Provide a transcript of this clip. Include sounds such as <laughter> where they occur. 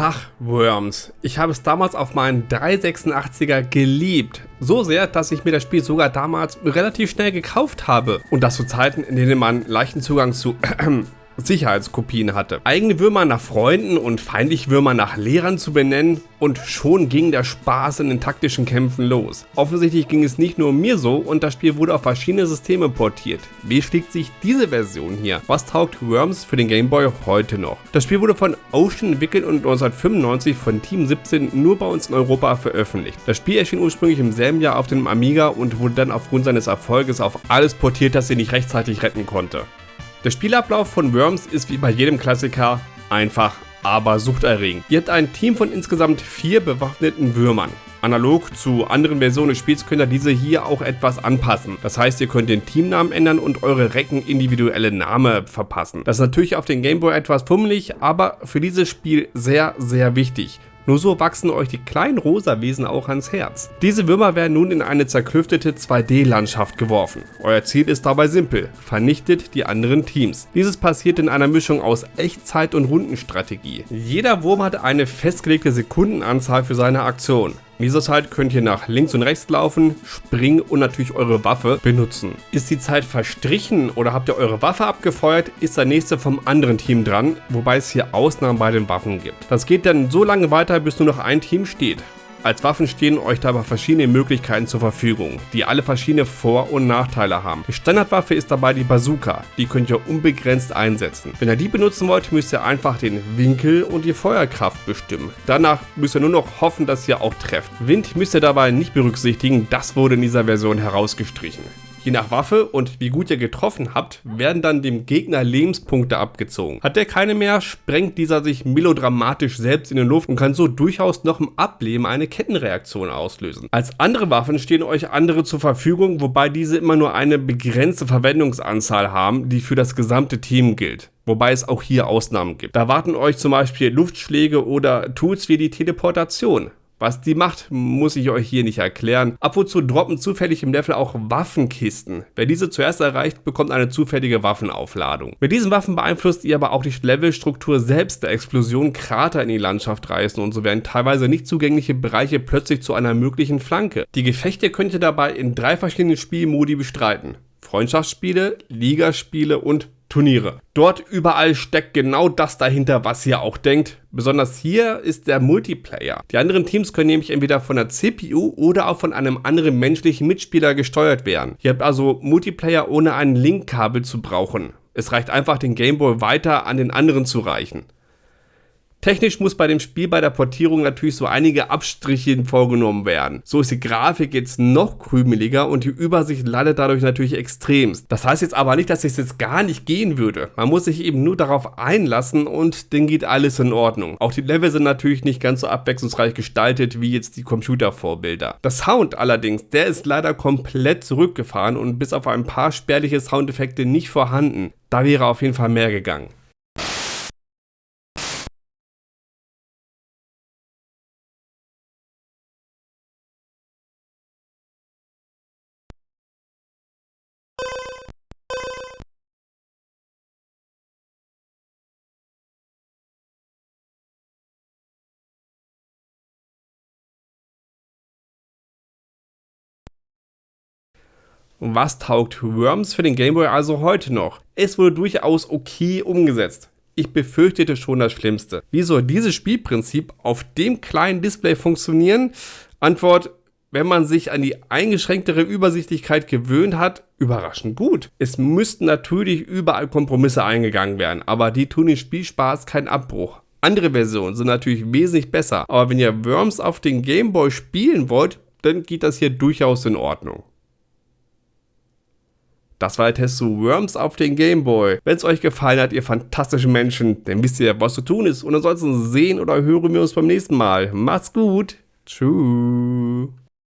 Ach, Worms. Ich habe es damals auf meinen 386er geliebt. So sehr, dass ich mir das Spiel sogar damals relativ schnell gekauft habe. Und das zu Zeiten, in denen man leichten Zugang zu <clears throat> Sicherheitskopien hatte. Eigene Würmer nach Freunden und feindliche Würmer nach Lehrern zu benennen und schon ging der Spaß in den taktischen Kämpfen los. Offensichtlich ging es nicht nur mir so und das Spiel wurde auf verschiedene Systeme portiert. Wie schlägt sich diese Version hier? Was taugt Worms für den Game Boy heute noch? Das Spiel wurde von Ocean entwickelt und 1995 von Team 17 nur bei uns in Europa veröffentlicht. Das Spiel erschien ursprünglich im selben Jahr auf dem Amiga und wurde dann aufgrund seines Erfolges auf alles portiert, das sie nicht rechtzeitig retten konnte. Der Spielablauf von Worms ist wie bei jedem Klassiker einfach, aber suchterregend. Ihr habt ein Team von insgesamt vier bewaffneten Würmern. Analog zu anderen Versionen des Spiels könnt ihr diese hier auch etwas anpassen. Das heißt, ihr könnt den Teamnamen ändern und eure Recken individuelle Name verpassen. Das ist natürlich auf den Gameboy etwas fummelig, aber für dieses Spiel sehr, sehr wichtig. Nur so wachsen euch die kleinen rosa Wesen auch ans Herz. Diese Würmer werden nun in eine zerklüftete 2D-Landschaft geworfen. Euer Ziel ist dabei simpel, vernichtet die anderen Teams. Dieses passiert in einer Mischung aus Echtzeit- und Rundenstrategie. Jeder Wurm hat eine festgelegte Sekundenanzahl für seine Aktion. In dieser Zeit könnt ihr nach links und rechts laufen, springen und natürlich eure Waffe benutzen. Ist die Zeit verstrichen oder habt ihr eure Waffe abgefeuert, ist der nächste vom anderen Team dran, wobei es hier Ausnahmen bei den Waffen gibt. Das geht dann so lange weiter, bis nur noch ein Team steht. Als Waffen stehen euch dabei verschiedene Möglichkeiten zur Verfügung, die alle verschiedene Vor- und Nachteile haben. Die Standardwaffe ist dabei die Bazooka, die könnt ihr unbegrenzt einsetzen. Wenn ihr die benutzen wollt, müsst ihr einfach den Winkel und die Feuerkraft bestimmen. Danach müsst ihr nur noch hoffen, dass ihr auch trefft. Wind müsst ihr dabei nicht berücksichtigen, das wurde in dieser Version herausgestrichen. Je nach Waffe und wie gut ihr getroffen habt, werden dann dem Gegner Lebenspunkte abgezogen. Hat der keine mehr, sprengt dieser sich melodramatisch selbst in die Luft und kann so durchaus noch im Ableben eine Kettenreaktion auslösen. Als andere Waffen stehen euch andere zur Verfügung, wobei diese immer nur eine begrenzte Verwendungsanzahl haben, die für das gesamte Team gilt. Wobei es auch hier Ausnahmen gibt. Da warten euch zum Beispiel Luftschläge oder Tools wie die Teleportation. Was die macht, muss ich euch hier nicht erklären. Ab und zu droppen zufällig im Level auch Waffenkisten. Wer diese zuerst erreicht, bekommt eine zufällige Waffenaufladung. Mit diesen Waffen beeinflusst ihr aber auch die Levelstruktur selbst der Explosion Krater in die Landschaft reißen und so werden teilweise nicht zugängliche Bereiche plötzlich zu einer möglichen Flanke. Die Gefechte könnt ihr dabei in drei verschiedenen Spielmodi bestreiten. Freundschaftsspiele, Ligaspiele und Turniere. Dort überall steckt genau das dahinter, was ihr auch denkt. Besonders hier ist der Multiplayer. Die anderen Teams können nämlich entweder von der CPU oder auch von einem anderen menschlichen Mitspieler gesteuert werden. Ihr habt also Multiplayer ohne ein Linkkabel zu brauchen. Es reicht einfach, den Gameboy weiter an den anderen zu reichen. Technisch muss bei dem Spiel bei der Portierung natürlich so einige Abstriche vorgenommen werden. So ist die Grafik jetzt noch krümeliger und die Übersicht leidet dadurch natürlich extremst. Das heißt jetzt aber nicht, dass es jetzt gar nicht gehen würde. Man muss sich eben nur darauf einlassen und dann geht alles in Ordnung. Auch die Level sind natürlich nicht ganz so abwechslungsreich gestaltet wie jetzt die Computervorbilder. Der Sound allerdings, der ist leider komplett zurückgefahren und bis auf ein paar spärliche Soundeffekte nicht vorhanden. Da wäre auf jeden Fall mehr gegangen. Was taugt Worms für den Gameboy also heute noch? Es wurde durchaus okay umgesetzt. Ich befürchtete schon das Schlimmste. Wie soll dieses Spielprinzip auf dem kleinen Display funktionieren? Antwort, wenn man sich an die eingeschränktere Übersichtlichkeit gewöhnt hat, überraschend gut. Es müssten natürlich überall Kompromisse eingegangen werden, aber die tun den Spielspaß keinen Abbruch. Andere Versionen sind natürlich wesentlich besser, aber wenn ihr Worms auf den Gameboy spielen wollt, dann geht das hier durchaus in Ordnung. Das war der Test zu Worms auf den Gameboy. Wenn es euch gefallen hat, ihr fantastischen Menschen, dann wisst ihr, was zu tun ist. Und ansonsten sehen oder hören wir uns beim nächsten Mal. Macht's gut. Tschüss.